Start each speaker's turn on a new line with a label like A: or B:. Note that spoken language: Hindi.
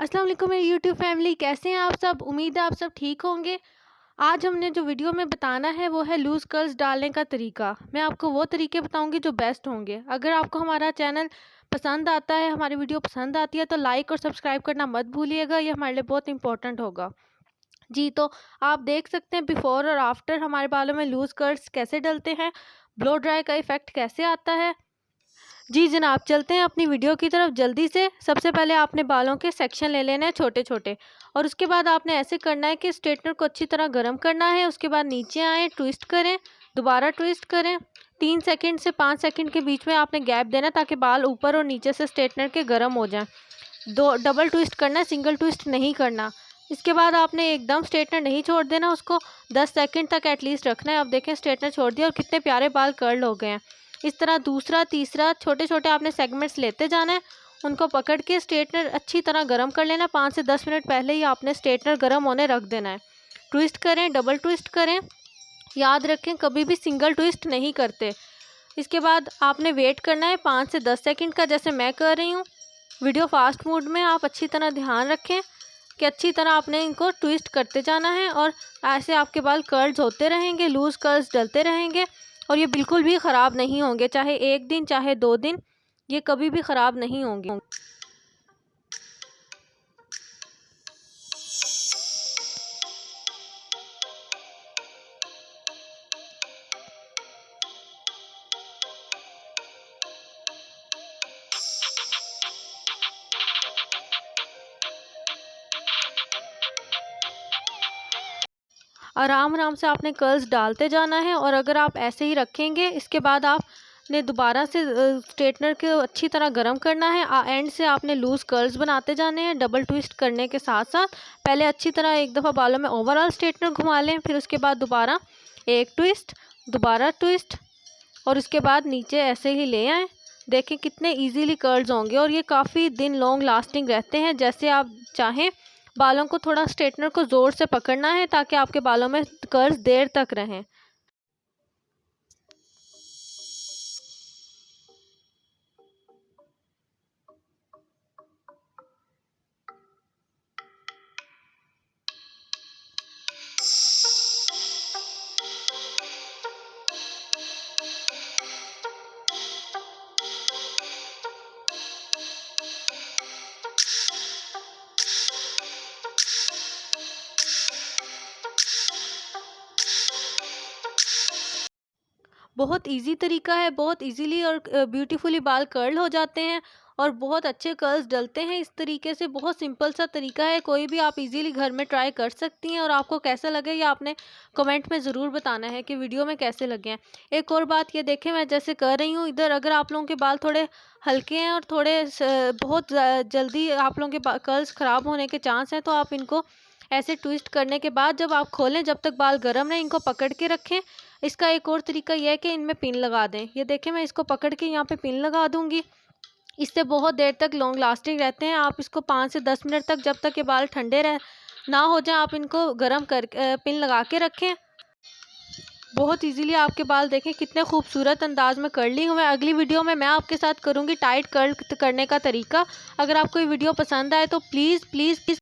A: अस्सलाम वालेकुम मेरी यूट्यूब फैमिली, कैसे हैं आप सब? उम्मीद है आप सब ठीक होंगे। आज हमने जो वीडियो में बताना है, वो है लूज़ कर्ल्स डालने का तरीका। मैं आपको वो तरीके बताऊँगी जो बेस्ट होंगे। अगर आपको हमारा चैनल पसंद आता है, हमारी वीडियो पसंद आती है तो लाइक और सब्सक्राइब करना मत भूलिएगा, ये हमारे लिए बहुत इंपॉर्टेंट होगा। जी तो आप देख सकते हैं बिफ़ोर और आफ्टर हमारे बालों में लूज़ कर्ल्स कैसे डलते हैं, ब्लो ड्राई का इफ़ेक्ट कैसे आता है जी जनाब चलते हैं अपनी वीडियो की तरफ़, जल्दी से सबसे पहले आपने बालों के सेक्शन ले लेने हैं छोटे छोटे और उसके बाद आपने ऐसे करना है कि स्ट्रेटनर को अच्छी तरह गर्म करना है, उसके बाद नीचे आएँ, ट्विस्ट करें, दोबारा ट्विस्ट करें, तीन सेकंड से पाँच सेकंड के बीच में आपने गैप देना ताकि बाल ऊपर और नीचे से स्ट्रेटनर के गर्म हो जाएँ। दो, डबल ट्विस्ट करना है, सिंगल ट्विस्ट नहीं करना। इसके बाद आपने एकदम स्ट्रेटनर नहीं छोड़ देना, उसको दस सेकंड तक एटलीस्ट रखना है। आप देखें, स्ट्रेटनर छोड़ दिया और कितने प्यारे बाल कर्ल हो गए हैं। इस तरह दूसरा, तीसरा छोटे छोटे आपने सेगमेंट्स लेते जाना है। उनको पकड़ के स्ट्रेटनर अच्छी तरह गर्म कर लेना। पाँच से दस मिनट पहले ही आपने स्ट्रेटनर गर्म होने रख देना है। ट्विस्ट करें डबल ट्विस्ट करें। याद रखें, कभी भी सिंगल ट्विस्ट नहीं करते। इसके बाद आपने वेट करना है पाँच से दस सेकंड का, जैसे मैं कर रही हूँ। वीडियो फास्ट मोड में आप अच्छी तरह ध्यान रखें कि अच्छी तरह आपने इनको ट्विस्ट करते जाना है और ऐसे आपके बाल कर्ल्स होते रहेंगे लूज़ कर्ल्स डलते रहेंगे। और ये बिल्कुल भी ख़राब नहीं होंगे, चाहे एक दिन, चाहे दो दिन, ये कभी भी ख़राब नहीं होंगे। आराम आराम से आपने कर्ल्स डालते जाना है और अगर आप ऐसे ही रखेंगे, इसके बाद आपने दोबारा से स्ट्रेटनर को अच्छी तरह गर्म करना है। एंड से आपने लूज़ कर्ल्स बनाते जाने हैं डबल ट्विस्ट करने के साथ साथ। पहले अच्छी तरह एक दफ़ा बालों में ओवरऑल स्ट्रेटनर घुमा लें, फिर उसके बाद दोबारा एक ट्विस्ट दोबारा ट्विस्ट और उसके बाद नीचे ऐसे ही ले आएँ। देखें कितने इजीली कर्ल्स होंगे और ये काफ़ी दिन लॉन्ग लास्टिंग रहते हैं, जैसे आप चाहें। बालों को थोड़ा स्ट्रेटनर को ज़ोर से पकड़ना है ताकि आपके बालों में कर्ज देर तक रहें। बहुत इजी तरीका है, बहुत इजीली और ब्यूटीफुली बाल कर्ल हो जाते हैं और बहुत अच्छे कर्ल्स डलते हैं। इस तरीके से बहुत सिंपल सा तरीका है, कोई भी आप इजीली घर में ट्राई कर सकती हैं और आपको कैसा लगे या आपने कमेंट में ज़रूर बताना है कि वीडियो में कैसे लगे हैं। एक और बात ये देखें, मैं जैसे कर रही हूँ, इधर अगर आप लोगों के बाल थोड़े हल्के हैं और थोड़े बहुत जल्दी आप लोगों के कर्ल्स ख़राब होने के चांस हैं तो आप इनको ऐसे ट्विस्ट करने के बाद जब आप खोलें, जब तक बाल गर्म रहें इनको पकड़ के रखें। इसका एक और तरीका यह है कि इनमें पिन लगा दें। ये देखें, मैं इसको पकड़ के यहाँ पे पिन लगा दूँगी। इससे बहुत देर तक लॉन्ग लास्टिंग रहते हैं। आप इसको पाँच से दस मिनट तक जब तक ये बाल ठंडे रह, ना हो जाए, आप इनको गर्म कर पिन लगा के रखें। बहुत इजीली आपके बाल देखें, कितने खूबसूरत अंदाज में कर ली हुए अगली वीडियो में मैं आपके साथ करूँगी टाइट कर्ल करने का तरीका। अगर आपको ये वीडियो पसंद आए तो प्लीज़ प्लीज़ प्लीज़